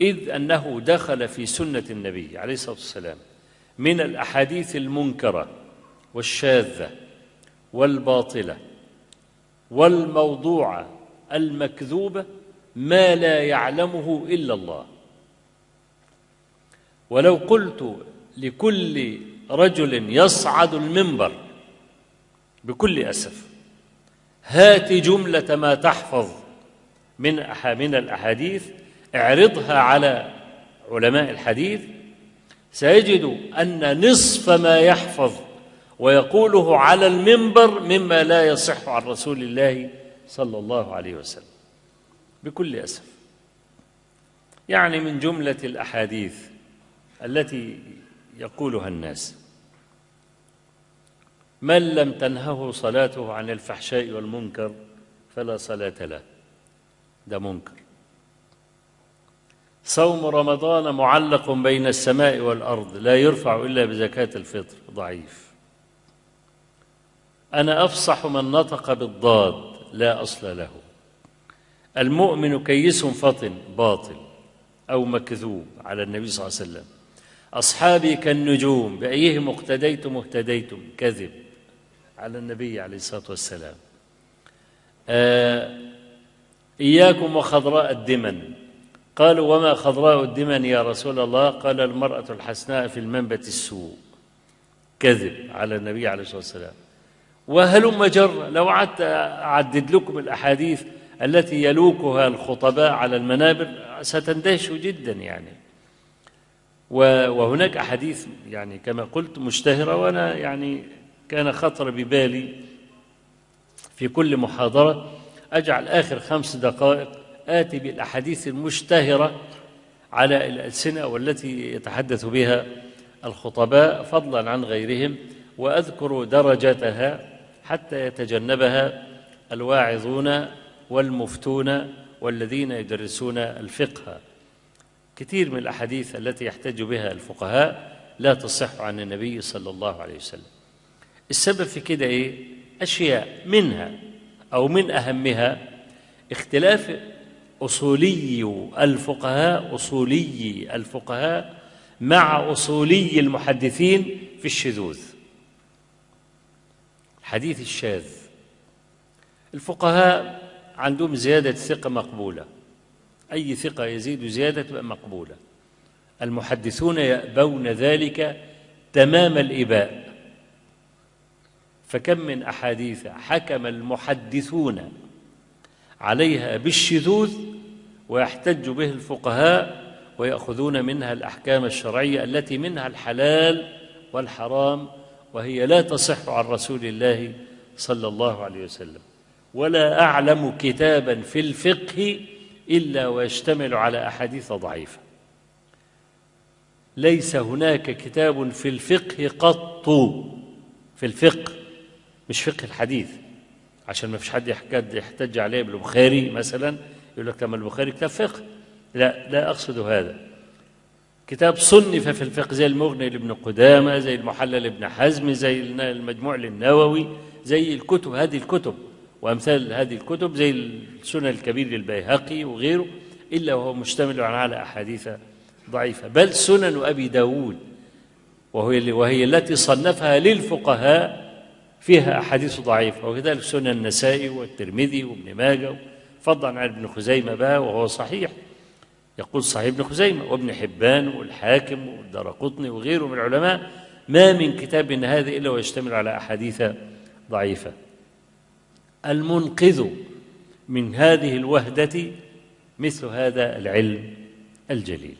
إذ أنه دخل في سنة النبي عليه الصلاة والسلام من الأحاديث المنكرة والشاذة والباطلة والموضوعة المكذوبة ما لا يعلمه إلا الله. ولو قلت لكل رجل يصعد المنبر بكل أسف هات جملة ما تحفظ من من الأحاديث اعرضها على علماء الحديث سيجد أن نصف ما يحفظ ويقوله على المنبر مما لا يصح عن رسول الله صلى الله عليه وسلم. بكل أسف. يعني من جملة الأحاديث التي يقولها الناس. من لم تنهه صلاته عن الفحشاء والمنكر فلا صلاة له. ده منكر. صوم رمضان معلق بين السماء والأرض لا يرفع إلا بزكاة الفطر. ضعيف. أنا أفصح من نطق بالضاد لا أصل له. المؤمن كيس فطن باطل أو مكذوب على النبي صلى الله عليه وسلم. أصحابي كالنجوم بأيهم اقتديتم اهتديتم كذب على النبي عليه الصلاة والسلام. آه إياكم وخضراء الدمن. قالوا وما خضراء الدمن يا رسول الله؟ قال المرأة الحسناء في المنبت السوء. كذب على النبي عليه الصلاة والسلام. وهلم جر؟ لو قعدت أعدد لكم الأحاديث التي يلوكها الخطباء على المنابر ستندهشوا جدا يعني. وهناك أحاديث يعني كما قلت مشتهرة وأنا يعني كان خطر ببالي في كل محاضرة. أجعل آخر خمس دقائق آتي بالأحاديث المشتهرة على الألسنة والتي يتحدث بها الخطباء فضلا عن غيرهم وأذكر درجتها حتى يتجنبها الواعظون والمفتون والذين يدرسون الفقه كثير من الأحاديث التي يحتج بها الفقهاء لا تصح عن النبي صلى الله عليه وسلم السبب في كده إيه؟ أشياء منها أو من أهمها اختلاف أصولي الفقهاء أصولي الفقهاء مع أصولي المحدثين في الشذوذ. الحديث الشاذ. الفقهاء عندهم زيادة ثقة مقبولة. أي ثقة يزيد زيادة مقبولة. المحدثون يأبون ذلك تمام الإباء. فكم من أحاديث حكم المحدثون عليها بالشذوذ ويحتج به الفقهاء ويأخذون منها الأحكام الشرعية التي منها الحلال والحرام وهي لا تصح عن رسول الله صلى الله عليه وسلم. ولا أعلم كتابا في الفقه إلا ويشتمل على أحاديث ضعيفة. ليس هناك كتاب في الفقه قط. في الفقه مش فقه الحديث. عشان ما فيش حد يحتج عليه بالبخاري مثلا يقول لك لما البخاري كتاب فقه. لا لا أقصد هذا. كتاب صنف في الفقه زي المغني لابن قدامة زي المحلل لابن حزم زي المجموع للنووي زي الكتب هذه الكتب. وأمثال هذه الكتب زي السنن الكبير للبيهقي وغيره إلا وهو مشتمل على أحاديث ضعيفة. بل سنن أبي داود وهي, وهي التي صنفها للفقهاء فيها أحاديث ضعيفة وكذلك سنن النسائي والترمذي وابن ماجه فضلا عن ابن خزيمة بقى وهو صحيح. يقول صحيح ابن خزيمة وابن حبان والحاكم والدرقطني وغيره من العلماء ما من كتاب من هذا إلا ويشتمل على أحاديث ضعيفة. المنقذ من هذه الوهدة مثل هذا العلم الجليل.